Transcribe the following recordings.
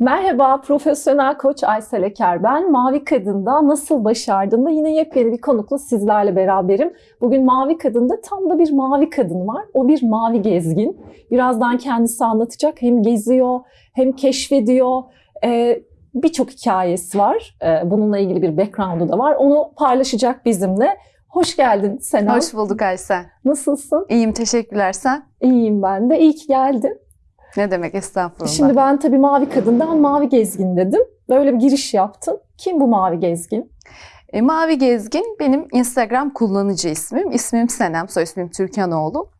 Merhaba, profesyonel koç Aysel Eker ben. Mavi Kadın'da nasıl başardığımda yine yepyeni bir konukla sizlerle beraberim. Bugün Mavi Kadın'da tam da bir mavi kadın var. O bir mavi gezgin. Birazdan kendisi anlatacak. Hem geziyor, hem keşfediyor. Ee, Birçok hikayesi var. Ee, bununla ilgili bir background'u da var. Onu paylaşacak bizimle. Hoş geldin Senem. Hoş bulduk Aysel. Nasılsın? İyiyim, teşekkürler. Sen? İyiyim ben de. İyi ki geldin. Ne demek estağfurullah. Şimdi ben tabii Mavi Kadın'dan Mavi Gezgin dedim. Böyle bir giriş yaptım. Kim bu Mavi Gezgin? E, Mavi Gezgin benim Instagram kullanıcı ismim. İsmim Senem, soy ismim Türkanoğlu.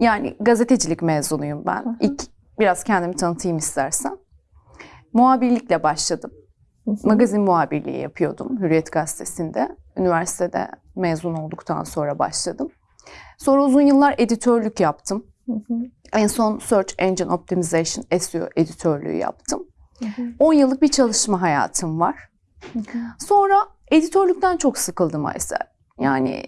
Yani gazetecilik mezunuyum ben. Hı hı. İlk biraz kendimi tanıtayım istersen. Muhabirlikle başladım. Hı hı. Magazin muhabirliği yapıyordum Hürriyet Gazetesi'nde. Üniversitede mezun olduktan sonra başladım. Sonra uzun yıllar editörlük yaptım. Hı hı. En son Search Engine Optimization SEO editörlüğü yaptım. Hı hı. 10 yıllık bir çalışma hayatım var. Hı hı. Sonra editörlükten çok sıkıldım Aysel. Yani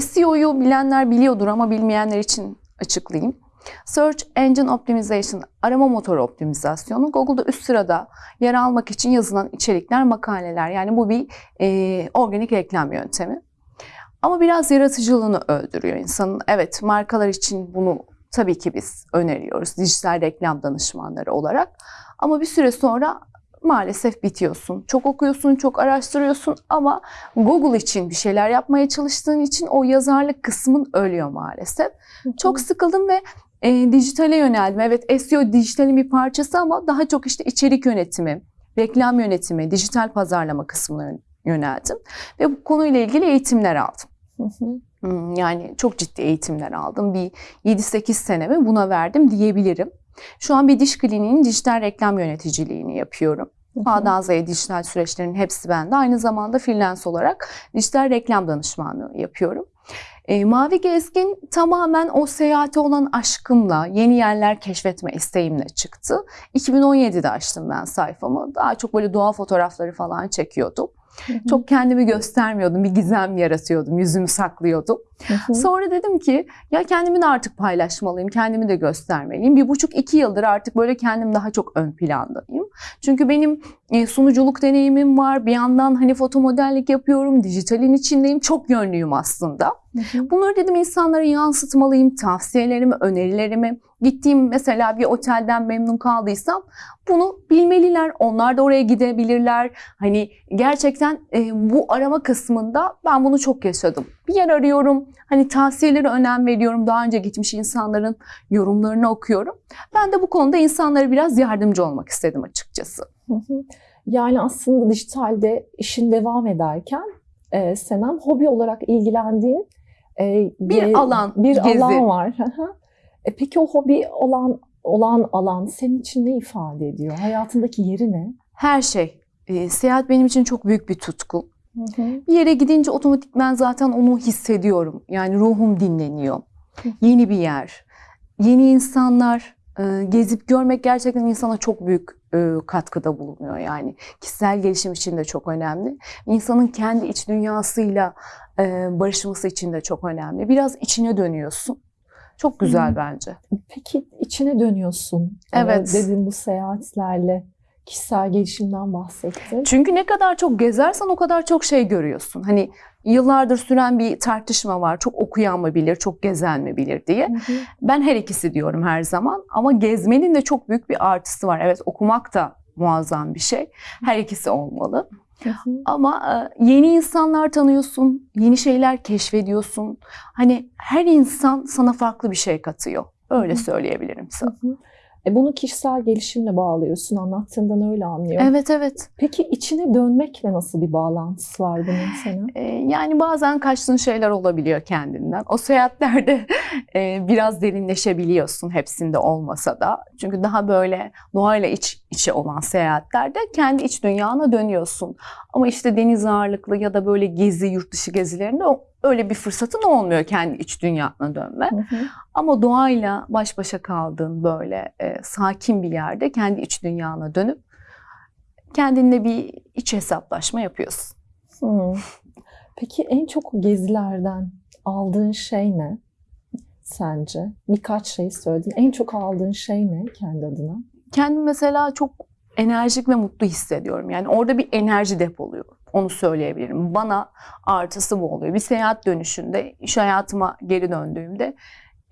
SEO'yu bilenler biliyordur ama bilmeyenler için açıklayayım. Search Engine Optimization, arama motoru optimizasyonu Google'da üst sırada yer almak için yazılan içerikler, makaleler. Yani bu bir e, organik reklam yöntemi. Ama biraz yaratıcılığını öldürüyor insanın. Evet markalar için bunu tabii ki biz öneriyoruz dijital reklam danışmanları olarak. Ama bir süre sonra maalesef bitiyorsun. Çok okuyorsun, çok araştırıyorsun ama Google için bir şeyler yapmaya çalıştığın için o yazarlık kısmın ölüyor maalesef. Çok sıkıldım ve e, dijitale yöneldim. Evet SEO dijitalin bir parçası ama daha çok işte içerik yönetimi, reklam yönetimi, dijital pazarlama kısmına yöneldim. Ve bu konuyla ilgili eğitimler aldım. Hı hı. Hmm, Yani çok ciddi eğitimler aldım. Bir 7-8 senemi buna verdim diyebilirim. Şu an bir diş kliniğinin dijital reklam yöneticiliğini yapıyorum. A'dan Z'ye dijital süreçlerin hepsi bende. Aynı zamanda freelance olarak dijital reklam danışmanlığı yapıyorum. E, Mavi Gezgin tamamen o seyahate olan aşkımla, yeni yerler keşfetme isteğimle çıktı. 2017'de açtım ben sayfamı. Daha çok böyle doğa fotoğrafları falan çekiyordum. Hı hı. Çok kendimi göstermiyordum, bir gizem yaratıyordum, yüzümü saklıyordum. Hı hı. Sonra dedim ki ya kendimi de artık paylaşmalıyım, kendimi de göstermeliyim. Bir buçuk iki yıldır artık böyle kendim daha çok ön plandayım. Çünkü benim e, sunuculuk deneyimim var. Bir yandan hani foto modellik yapıyorum, dijitalin içindeyim. Çok yönlüyüm aslında. Bunları dedim insanlara yansıtmalıyım. Tavsiyelerimi, önerilerimi. Gittiğim mesela bir otelden memnun kaldıysam bunu bilmeliler. Onlar da oraya gidebilirler. Hani gerçekten e, bu arama kısmında ben bunu çok yaşadım. Bir yer arıyorum. Hani tavsiyelere önem veriyorum. Daha önce gitmiş insanların yorumlarını okuyorum. Ben de bu konuda insanlara biraz yardımcı olmak istedim açıkçası. Hı hı. Yani aslında dijitalde işin devam ederken e, Senem hobi olarak ilgilendiğin e, Bir ge- alan, bir gezi. alan var. E, peki o hobi olan olan alan senin için ne ifade ediyor? Hayatındaki yeri ne? Her şey. E, seyahat benim için çok büyük bir tutku. Hı hı. Bir yere gidince otomatikman zaten onu hissediyorum. Yani ruhum dinleniyor. Hı. Yeni bir yer, yeni insanlar, e, gezip görmek gerçekten insana çok büyük e, katkıda bulunuyor. Yani kişisel gelişim için de çok önemli. İnsanın kendi iç dünyasıyla e, barışması için de çok önemli. Biraz içine dönüyorsun. Çok güzel bence. Peki içine dönüyorsun. Evet. Ee, Dedin bu seyahatlerle kişisel gelişimden bahsettin. Çünkü ne kadar çok gezersen o kadar çok şey görüyorsun. Hani yıllardır süren bir tartışma var. Çok okuyan mı bilir, çok gezen mi bilir diye. Hı hı. Ben her ikisi diyorum her zaman ama gezmenin de çok büyük bir artısı var. Evet okumak da muazzam bir şey. Her ikisi olmalı. Hı hı. Ama e, yeni insanlar tanıyorsun, yeni şeyler keşfediyorsun. Hani her insan sana farklı bir şey katıyor. Öyle Hı. söyleyebilirim sana. Hı hı. E bunu kişisel gelişimle bağlıyorsun. Anlattığından öyle anlıyorum. Evet evet. Peki içine dönmekle nasıl bir bağlantısı var bunun senin? E, yani bazen kaçtığın şeyler olabiliyor kendinden. O seyahatlerde e, biraz derinleşebiliyorsun hepsinde olmasa da. Çünkü daha böyle doğayla iç içe olan seyahatlerde kendi iç dünyana dönüyorsun. Ama işte deniz ağırlıklı ya da böyle gezi, yurt dışı gezilerinde o- öyle bir fırsatın olmuyor kendi iç dünyana dönme. Hı hı. Ama doğayla baş başa kaldığın böyle e, sakin bir yerde kendi iç dünyana dönüp kendinle bir iç hesaplaşma yapıyorsun. Hı. Peki en çok gezilerden aldığın şey ne sence? Birkaç şey söyledin. En çok aldığın şey ne kendi adına? kendimi mesela çok enerjik ve mutlu hissediyorum. Yani orada bir enerji depoluyorum. Onu söyleyebilirim. Bana artısı bu oluyor. Bir seyahat dönüşünde, iş hayatıma geri döndüğümde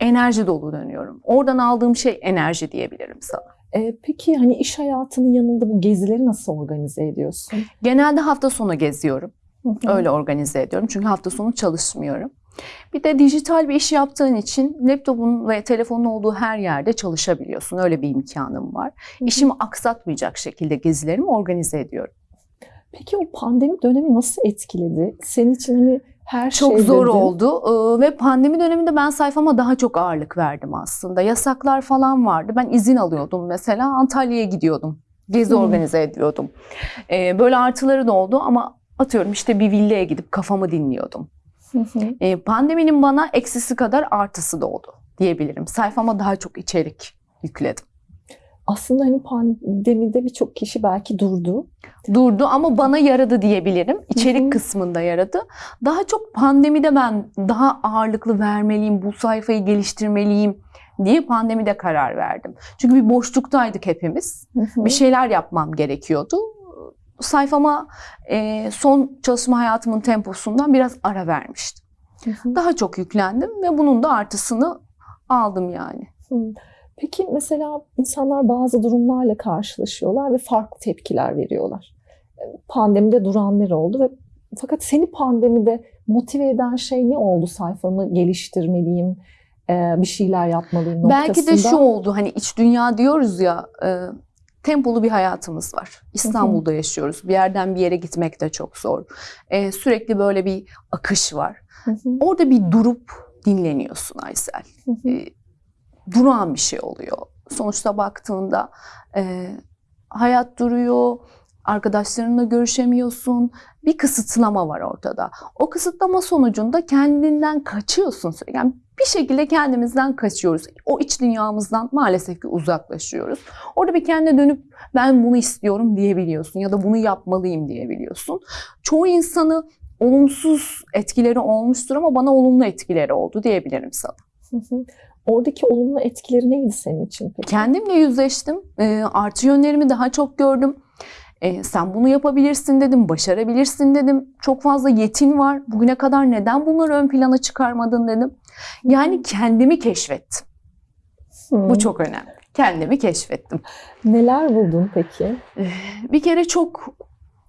enerji dolu dönüyorum. Oradan aldığım şey enerji diyebilirim sana. E, peki hani iş hayatının yanında bu gezileri nasıl organize ediyorsun? Genelde hafta sonu geziyorum. Hı hı. Öyle organize ediyorum. Çünkü hafta sonu çalışmıyorum. Bir de dijital bir iş yaptığın için laptopun ve telefonun olduğu her yerde çalışabiliyorsun. Öyle bir imkanım var. Hı hı. İşimi aksatmayacak şekilde gezilerimi organize ediyorum. Peki o pandemi dönemi nasıl etkiledi? Senin için hani her şey Çok zor dedin. oldu Ee, ve pandemi döneminde ben sayfama daha çok ağırlık verdim aslında. Yasaklar falan vardı. Ben izin alıyordum mesela Antalya'ya gidiyordum. Gezi Hmm. organize ediyordum. Ee, Böyle artıları da oldu ama atıyorum işte bir villaya gidip kafamı dinliyordum. Ee, Pandeminin bana eksisi kadar artısı da oldu diyebilirim. Sayfama daha çok içerik yükledim. Aslında hani pandemide birçok kişi belki durdu. Durdu ama bana yaradı diyebilirim. İçerik Hı hı. kısmında yaradı. Daha çok pandemide ben daha ağırlıklı vermeliyim, bu sayfayı geliştirmeliyim diye pandemide karar verdim. Çünkü bir boşluktaydık hepimiz. Hı hı. Bir şeyler yapmam gerekiyordu. Sayfama e, son çalışma hayatımın temposundan biraz ara vermiştim. Hı hı. Daha çok yüklendim ve bunun da artısını aldım yani. Hı. Peki mesela insanlar bazı durumlarla karşılaşıyorlar ve farklı tepkiler veriyorlar. E, Pandemide duranlar oldu ve fakat seni pandemide motive eden şey ne oldu? Sayfamı geliştirmeliyim, e, bir şeyler yapmalıyım noktasında. Belki de şu oldu hani iç dünya diyoruz ya e, tempolu bir hayatımız var. İstanbul'da yaşıyoruz. Bir yerden bir yere gitmek de çok zor. Sürekli böyle bir akış var. Orada bir durup dinleniyorsun Aysel. Hı. Durağan bir şey oluyor. Sonuçta baktığında e, hayat duruyor, arkadaşlarınla görüşemiyorsun. Bir kısıtlama var ortada. O kısıtlama sonucunda kendinden kaçıyorsun. Yani bir şekilde kendimizden kaçıyoruz. O iç dünyamızdan maalesef ki uzaklaşıyoruz. Orada bir kendine dönüp ben bunu istiyorum diyebiliyorsun ya da bunu yapmalıyım diyebiliyorsun. Çoğu insanı olumsuz etkileri olmuştur ama bana olumlu etkileri oldu diyebilirim sana. Oradaki olumlu etkileri neydi senin için peki? Kendimle yüzleştim. E, artı yönlerimi daha çok gördüm. E, sen bunu yapabilirsin dedim, başarabilirsin dedim. Çok fazla yetin var. Bugüne kadar neden bunları ön plana çıkarmadın dedim. Yani kendimi keşfettim. Hı. Bu çok önemli. Kendimi keşfettim. Neler buldun peki? Bir kere çok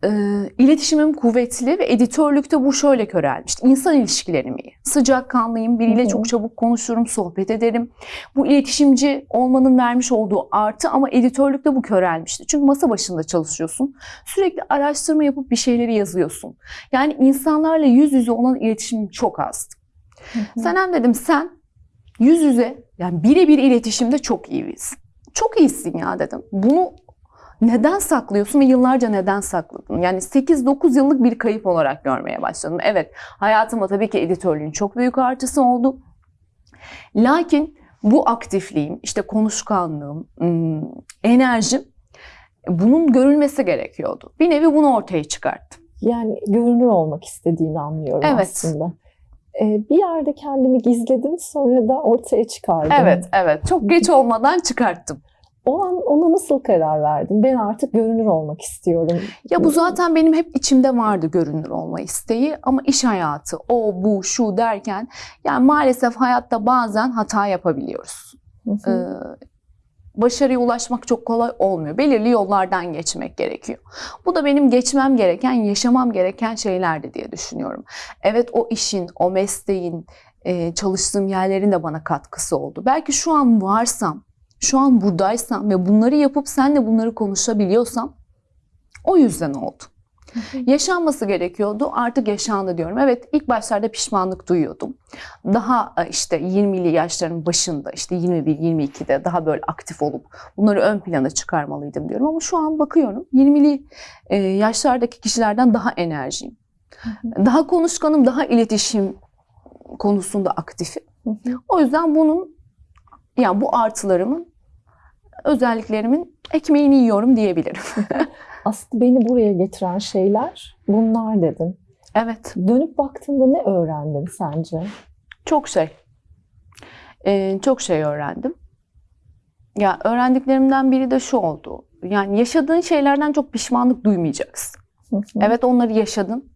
e, iletişimim kuvvetli ve editörlükte bu şöyle körelmişti. İnsan ilişkilerim iyi. Sıcakkanlıyım, biriyle Hı hı. çok çabuk konuşurum, sohbet ederim. Bu iletişimci olmanın vermiş olduğu artı ama editörlükte bu körelmişti. Çünkü masa başında çalışıyorsun. Sürekli araştırma yapıp bir şeyleri yazıyorsun. Yani insanlarla yüz yüze olan iletişimim çok azdı. Hı hı. Senem dedim sen yüz yüze yani birebir iletişimde çok iyisin. Çok iyisin ya dedim. Bunu neden saklıyorsun ve yıllarca neden sakladın? Yani 8-9 yıllık bir kayıp olarak görmeye başladım. Evet hayatıma tabii ki editörlüğün çok büyük artısı oldu. Lakin bu aktifliğim, işte konuşkanlığım, ım, enerjim bunun görülmesi gerekiyordu. Bir nevi bunu ortaya çıkarttım. Yani görünür olmak istediğini anlıyorum Evet. aslında. Ee, bir yerde kendimi gizledim sonra da ortaya çıkardım. Evet, evet. Çok geç olmadan çıkarttım. O an ona nasıl karar verdin? Ben artık görünür olmak istiyorum. Ya bu zaten benim hep içimde vardı görünür olma isteği ama iş hayatı o bu şu derken yani maalesef hayatta bazen hata yapabiliyoruz. Hı Ee, başarıya ulaşmak çok kolay olmuyor. Belirli yollardan geçmek gerekiyor. Bu da benim geçmem gereken, yaşamam gereken şeylerdi diye düşünüyorum. Evet o işin, o mesleğin, e, çalıştığım yerlerin de bana katkısı oldu. Belki şu an varsam, şu an buradaysam ve bunları yapıp seninle bunları konuşabiliyorsam o yüzden oldu. Yaşanması gerekiyordu. Artık yaşandı diyorum. Evet ilk başlarda pişmanlık duyuyordum. Daha e, işte 20'li yaşların başında işte 21-22'de daha böyle aktif olup bunları ön plana çıkarmalıydım diyorum. Ama şu an bakıyorum 20'li e, yaşlardaki kişilerden daha enerjiyim. Daha konuşkanım, daha iletişim konusunda aktifim. O yüzden bunun yani bu artılarımın özelliklerimin ekmeğini yiyorum diyebilirim. Aslında beni buraya getiren şeyler bunlar dedin. evet. Dönüp baktığında ne öğrendin sence? Çok şey. Ee, çok şey öğrendim. Ya öğrendiklerimden biri de şu oldu. Yani yaşadığın şeylerden çok pişmanlık duymayacaksın. Hı hı. Evet onları yaşadın.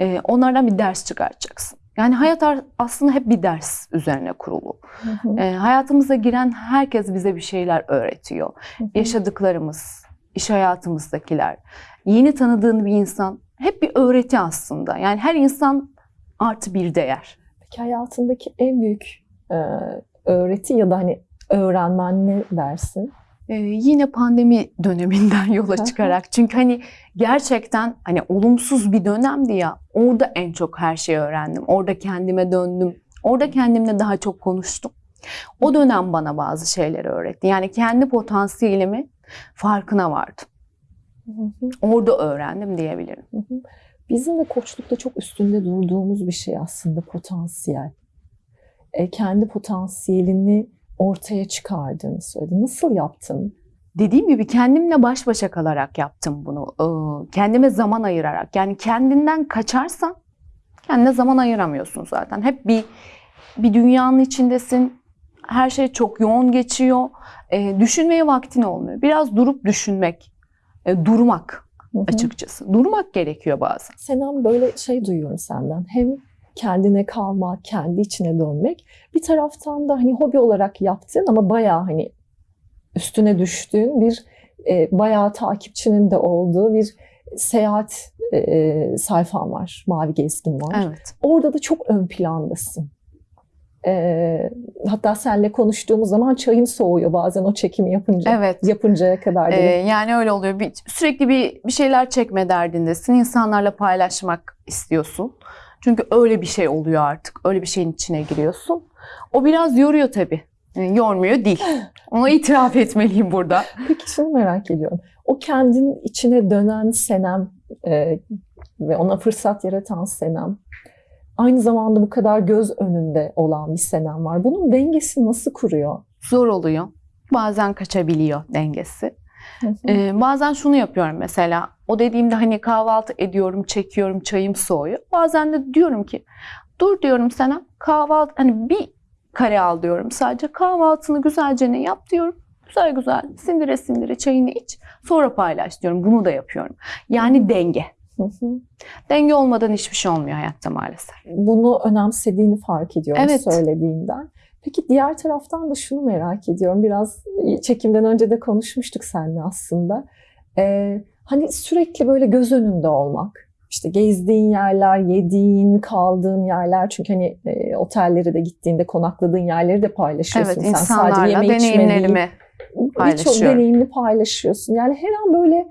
Ee, onlardan bir ders çıkartacaksın. Yani hayat aslında hep bir ders üzerine kurulu. Hı hı. Ee, hayatımıza giren herkes bize bir şeyler öğretiyor. Hı hı. Yaşadıklarımız, iş hayatımızdakiler, yeni tanıdığın bir insan hep bir öğreti aslında. Yani her insan artı bir değer. Peki hayatındaki en büyük e, öğreti ya da hani öğrenmen ne dersin? Ee, yine pandemi döneminden yola çıkarak çünkü hani gerçekten hani olumsuz bir dönemdi ya orada en çok her şeyi öğrendim. Orada kendime döndüm. Orada kendimle daha çok konuştum. O dönem bana bazı şeyleri öğretti. Yani kendi potansiyelimi farkına vardım. Hı hı. Orada öğrendim diyebilirim. Hı hı. Bizim de koçlukta çok üstünde durduğumuz bir şey aslında potansiyel. E, kendi potansiyelini ortaya çıkardığını söyledi. Nasıl yaptın? Dediğim gibi kendimle baş başa kalarak yaptım bunu. Ee, Kendime zaman ayırarak. Yani kendinden kaçarsan kendine zaman ayıramıyorsun zaten. Hep bir bir dünyanın içindesin. Her şey çok yoğun geçiyor. Ee, düşünmeye vaktin olmuyor. Biraz durup düşünmek, e, durmak Hı hı. açıkçası. Durmak gerekiyor bazen. Senem böyle şey duyuyorum senden. Hem kendine kalmak, kendi içine dönmek. Bir taraftan da hani hobi olarak yaptığın ama bayağı hani üstüne düştüğün bir e, bayağı takipçinin de olduğu bir seyahat e, sayfan var. Mavi Gezgin var. Evet. Orada da çok ön plandasın. E, hatta seninle konuştuğumuz zaman çayın soğuyor bazen o çekimi yapınca. Evet. Yapıncaya kadar. Ee, yani öyle oluyor. Bir, sürekli bir bir şeyler çekme derdindesin. İnsanlarla paylaşmak istiyorsun. Çünkü öyle bir şey oluyor artık. Öyle bir şeyin içine giriyorsun. O biraz yoruyor tabii. Yani yormuyor değil. Onu itiraf etmeliyim burada. Peki şunu merak ediyorum. O kendin içine dönen Senem e, ve ona fırsat yaratan Senem aynı zamanda bu kadar göz önünde olan bir Senem var. Bunun dengesi nasıl kuruyor? Zor oluyor. Bazen kaçabiliyor dengesi. Ee, bazen şunu yapıyorum mesela. O dediğimde hani kahvaltı ediyorum, çekiyorum, çayım soğuyor. Bazen de diyorum ki dur diyorum sana kahvaltı hani bir kare al diyorum sadece. Kahvaltını güzelce ne yap diyorum. Güzel güzel sindire sindire çayını iç. Sonra paylaş diyorum. Bunu da yapıyorum. Yani denge. Hı hı. Denge olmadan hiçbir şey olmuyor hayatta maalesef. Bunu önemsediğini fark ediyorum Evet. söylediğinden. Peki diğer taraftan da şunu merak ediyorum. Biraz çekimden önce de konuşmuştuk seninle aslında. Ee, hani sürekli böyle göz önünde olmak. İşte gezdiğin yerler, yediğin, kaldığın yerler. Çünkü hani e, otellere de gittiğinde konakladığın yerleri de paylaşıyorsun. Evet Sen sadece yeme deneyimlerimi birçok deneyimini paylaşıyorsun. Yani her an böyle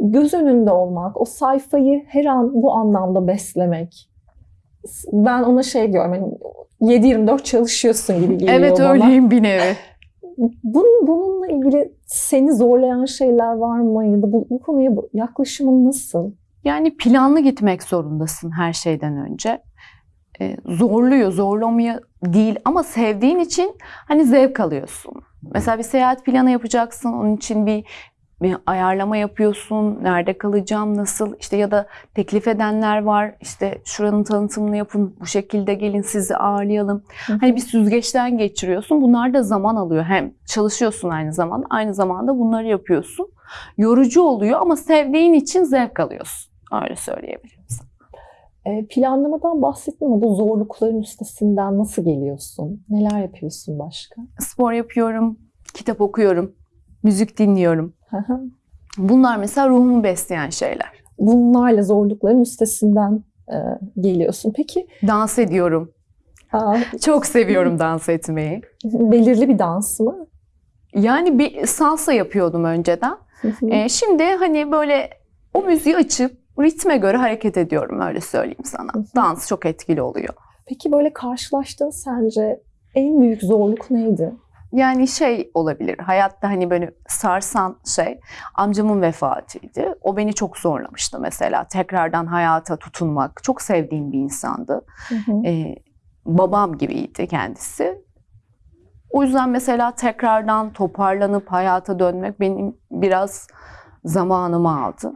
göz önünde olmak, o sayfayı her an bu anlamda beslemek. Ben ona şey diyorum hani 7-24 çalışıyorsun gibi geliyor Evet bana. öyleyim bir nevi. Bunun, bununla ilgili seni zorlayan şeyler var mı ya da bu, bu konuya yaklaşımın nasıl? Yani planlı gitmek zorundasın her şeyden önce. Ee, zorluyor, zorlamıyor değil ama sevdiğin için hani zevk alıyorsun. Mesela bir seyahat planı yapacaksın, onun için bir ayarlama yapıyorsun. Nerede kalacağım, nasıl işte ya da teklif edenler var. İşte şuranın tanıtımını yapın, bu şekilde gelin sizi ağırlayalım. Hani bir süzgeçten geçiriyorsun. Bunlar da zaman alıyor. Hem çalışıyorsun aynı zamanda, aynı zamanda bunları yapıyorsun. Yorucu oluyor ama sevdiğin için zevk alıyorsun. Öyle söyleyebilirim. sana. E, planlamadan bahsettin ama bu zorlukların üstesinden nasıl geliyorsun? Neler yapıyorsun başka? Spor yapıyorum, kitap okuyorum, müzik dinliyorum. Bunlar mesela ruhumu besleyen şeyler. Bunlarla zorlukların üstesinden e, geliyorsun. Peki Dans ediyorum. aa, Çok seviyorum dans etmeyi. belirli bir dans mı? Yani bir salsa yapıyordum önceden. Ee, şimdi hani böyle o müziği açıp ritme göre hareket ediyorum öyle söyleyeyim sana. Dans çok etkili oluyor. Peki böyle karşılaştığın sence en büyük zorluk neydi? Yani şey olabilir hayatta hani böyle sarsan şey amcamın vefatıydı. O beni çok zorlamıştı mesela tekrardan hayata tutunmak. Çok sevdiğim bir insandı. Hı hı. Ee, babam gibiydi kendisi. O yüzden mesela tekrardan toparlanıp hayata dönmek benim biraz zamanımı aldı.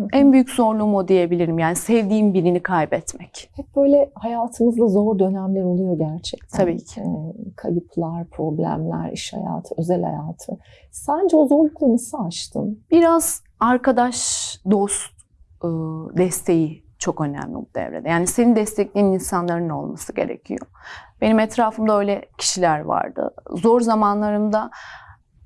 Hı hı. En büyük zorluğum o diyebilirim. Yani sevdiğim birini kaybetmek. Hep böyle hayatımızda zor dönemler oluyor gerçekten. Tabii ki. Ee, kayıplar, problemler, iş hayatı, özel hayatı. Sence o zorlukları nasıl aştın? Biraz arkadaş, dost e, desteği çok önemli bu devrede. Yani seni destekleyen insanların olması gerekiyor. Benim etrafımda öyle kişiler vardı. Zor zamanlarımda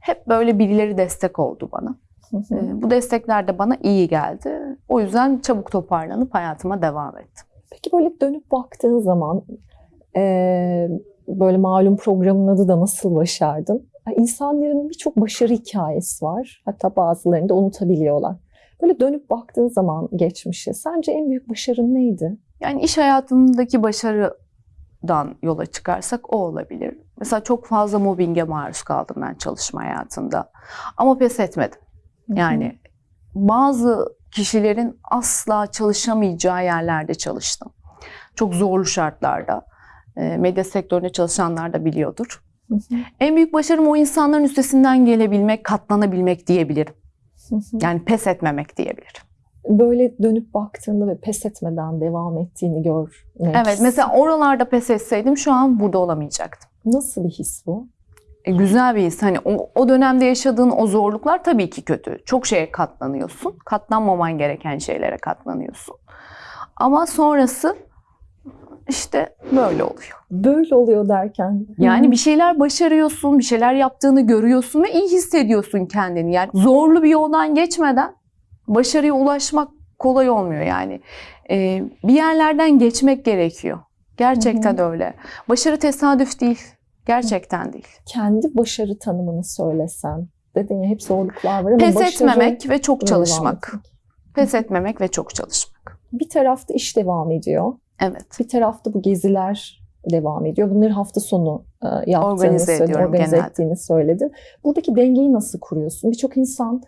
hep böyle birileri destek oldu bana. Hı hı. E, Bu destekler de bana iyi geldi. O yüzden çabuk toparlanıp hayatıma devam ettim. Peki böyle dönüp baktığın zaman eee, böyle malum programın adı da Nasıl Başardın? İnsanların birçok başarı hikayesi var. Hatta bazılarını da unutabiliyorlar. Böyle dönüp baktığın zaman geçmişe sence en büyük başarın neydi? Yani iş hayatındaki başarıdan yola çıkarsak o olabilir. Mesela çok fazla mobbinge maruz kaldım ben çalışma hayatında. Ama pes etmedim. Yani bazı kişilerin asla çalışamayacağı yerlerde çalıştım. Çok zorlu şartlarda. Medya sektöründe çalışanlar da biliyordur. Hı hı. En büyük başarım o insanların üstesinden gelebilmek, katlanabilmek diyebilirim. Hı. Yani pes etmemek diyebilirim. böyle dönüp baktığında ve pes etmeden devam ettiğini gör. Evet, mesela oralarda pes etseydim şu an burada olamayacaktım. Nasıl bir his bu? E, güzel bir his. Hani o, o dönemde yaşadığın o zorluklar tabii ki kötü. Çok şeye katlanıyorsun. Katlanmaman gereken şeylere katlanıyorsun. Ama sonrası işte böyle oluyor. Böyle oluyor derken. Yani bir şeyler başarıyorsun, bir şeyler yaptığını görüyorsun ve iyi hissediyorsun kendini. Yani zorlu bir yoldan geçmeden başarıya ulaşmak kolay olmuyor yani. E, bir yerlerden geçmek gerekiyor. Gerçekten öyle. Başarı tesadüf değil. Gerçekten değil. kendi başarı tanımını söylesen. Dedin ya hep zorluklar var ama Pes başarı etmemek ve çok çalışmak. etmek. Pes etmemek ve çok çalışmak. Bir tarafta iş devam ediyor. Evet. Bir tarafta bu geziler devam ediyor. Bunları hafta sonu e, yaptığını Organize söyledin, organize genelde. ettiğini söyledin. Buradaki dengeyi nasıl kuruyorsun? Birçok insan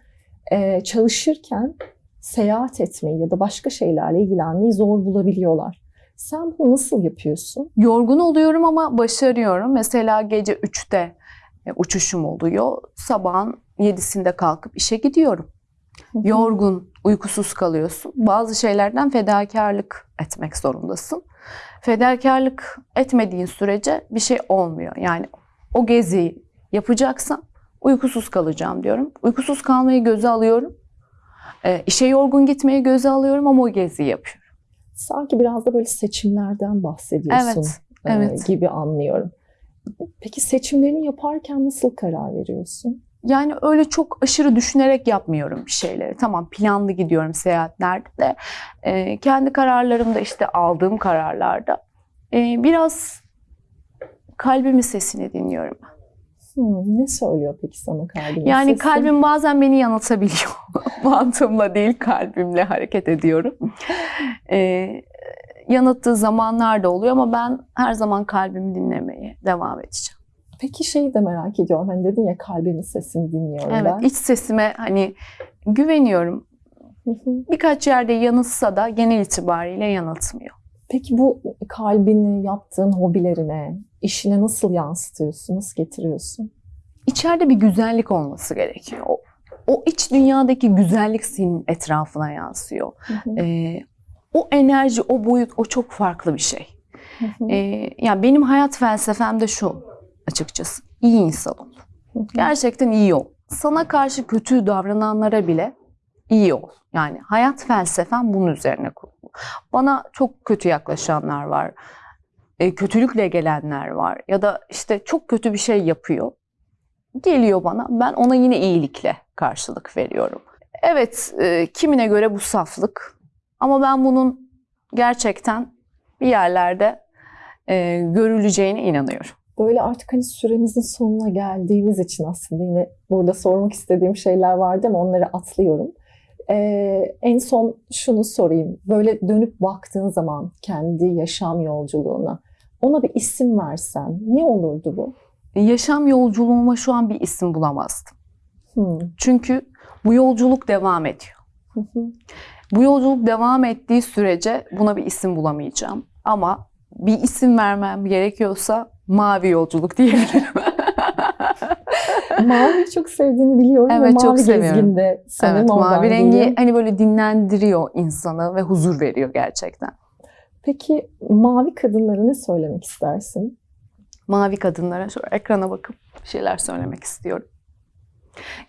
e, çalışırken seyahat etmeyi ya da başka şeylerle ilgilenmeyi zor bulabiliyorlar. Sen bunu nasıl yapıyorsun? Yorgun oluyorum ama başarıyorum. Mesela gece 3'te e, uçuşum oluyor. Sabahın 7'sinde kalkıp işe gidiyorum. Yorgun, uykusuz kalıyorsun. Bazı şeylerden fedakarlık etmek zorundasın. Fedakarlık etmediğin sürece bir şey olmuyor. Yani o geziyi yapacaksam uykusuz kalacağım diyorum. Uykusuz kalmayı göze alıyorum. E, işe yorgun gitmeyi göze alıyorum ama o geziyi yapıyorum. Sanki biraz da böyle seçimlerden bahsediyorsun Evet, e, evet. gibi anlıyorum. Peki seçimlerini yaparken nasıl karar veriyorsun? Yani öyle çok aşırı düşünerek yapmıyorum bir şeyleri. Tamam planlı gidiyorum seyahatlerde de. e, kendi kararlarımda işte aldığım kararlarda e, biraz kalbimin sesini dinliyorum. Hmm, ne söylüyor peki sana kalbin? Yani sesi? kalbim bazen beni yanıltabiliyor. Mantığımla değil kalbimle hareket ediyorum. E, yanılttığı zamanlar da oluyor ama ben her zaman kalbimi dinlemeye devam edeceğim. Peki şeyi de merak ediyorum. Hani dedin ya kalbimin sesini dinliyorum Evet, ben. iç sesime hani güveniyorum. Birkaç yerde yanıltsa da genel itibariyle yanıltmıyor. Peki bu kalbini yaptığın hobilerine, işine nasıl yansıtıyorsun, nasıl getiriyorsun? İçeride bir güzellik olması gerekiyor. O, o iç dünyadaki güzellik senin etrafına yansıyor. Hı hı, Ee, o enerji, o boyut, o çok farklı bir şey. hı hı, Ee, yani benim hayat felsefem de şu açıkçası. İyi insan ol. hı hı. Gerçekten iyi ol. Sana karşı kötü davrananlara bile iyi ol. Yani hayat felsefem bunun üzerine kurulu. Bana çok kötü yaklaşanlar var. E, kötülükle gelenler var. Ya da işte çok kötü bir şey yapıyor. Geliyor bana. Ben ona yine iyilikle karşılık veriyorum. Evet, e, kimine göre bu saflık. Ama ben bunun gerçekten bir yerlerde e, görüleceğine inanıyorum. Böyle artık hani süremizin sonuna geldiğimiz için aslında yine burada sormak istediğim şeyler vardı ama onları atlıyorum. Ee, en son şunu sorayım. Böyle dönüp baktığın zaman kendi yaşam yolculuğuna ona bir isim versen ne olurdu bu? Yaşam yolculuğuma şu an bir isim bulamazdım. Hmm. Çünkü bu yolculuk devam ediyor. Hı hı. Bu yolculuk devam ettiği sürece buna bir isim bulamayacağım. Ama bir isim vermem gerekiyorsa mavi yolculuk diyebilirim. Mavi çok sevdiğini biliyorum Evet, ve çok mavi seviyorum. evet mavi rengi hani böyle dinlendiriyor insanı ve huzur veriyor gerçekten. Peki mavi kadınlara ne söylemek istersin? Mavi kadınlara şöyle ekrana bakıp bir şeyler söylemek istiyorum.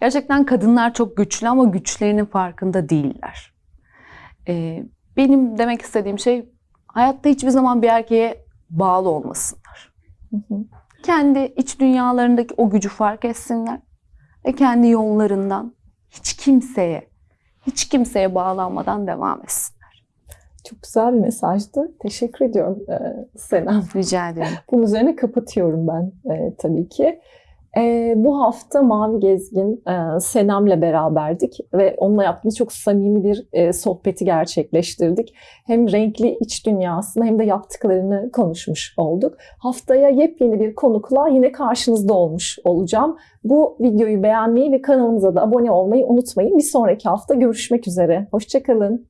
Gerçekten kadınlar çok güçlü ama güçlerinin farkında değiller. Ee, benim demek istediğim şey hayatta hiçbir zaman bir erkeğe bağlı olmasınlar. Hı hı. kendi iç dünyalarındaki o gücü fark etsinler ve kendi yollarından hiç kimseye, hiç kimseye bağlanmadan devam etsinler. Çok güzel bir mesajdı. Teşekkür ediyorum e, Senem. Rica ederim. Bunun üzerine kapatıyorum ben e, tabii ki. E, bu hafta Mavi Gezgin e, Senem'le beraberdik ve onunla yaptığımız çok samimi bir e, sohbeti gerçekleştirdik. Hem renkli iç dünyasını hem de yaptıklarını konuşmuş olduk. Haftaya yepyeni bir konukla yine karşınızda olmuş olacağım. Bu videoyu beğenmeyi ve kanalımıza da abone olmayı unutmayın. Bir sonraki hafta görüşmek üzere. Hoşçakalın.